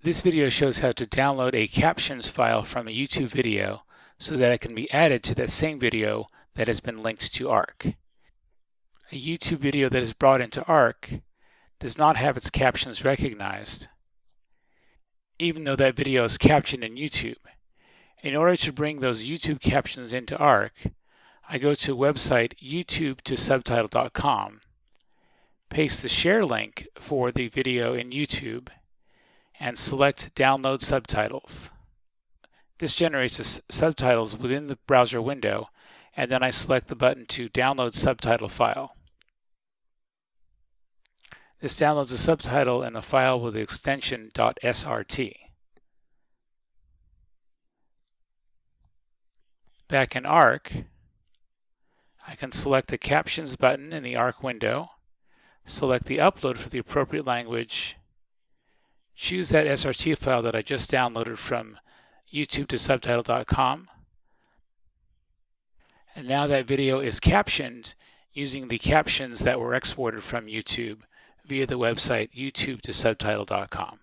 This video shows how to download a captions file from a YouTube video so that it can be added to that same video that has been linked to ARC. A YouTube video that is brought into ARC does not have its captions recognized, even though that video is captioned in YouTube. In order to bring those YouTube captions into ARC, I go to website youtube to subtitle.com, paste the share link for the video in YouTube, and select Download Subtitles. This generates the subtitles within the browser window, and then I select the button to download subtitle file. This downloads a subtitle in a file with the extension .srt. Back in ARC, I can select the Captions button in the ARC window, select the upload for the appropriate language, choose that SRT file that I just downloaded from YouTube to subtitle.com. And now that video is captioned using the captions that were exported from YouTube via the website youtube to subtitle.com.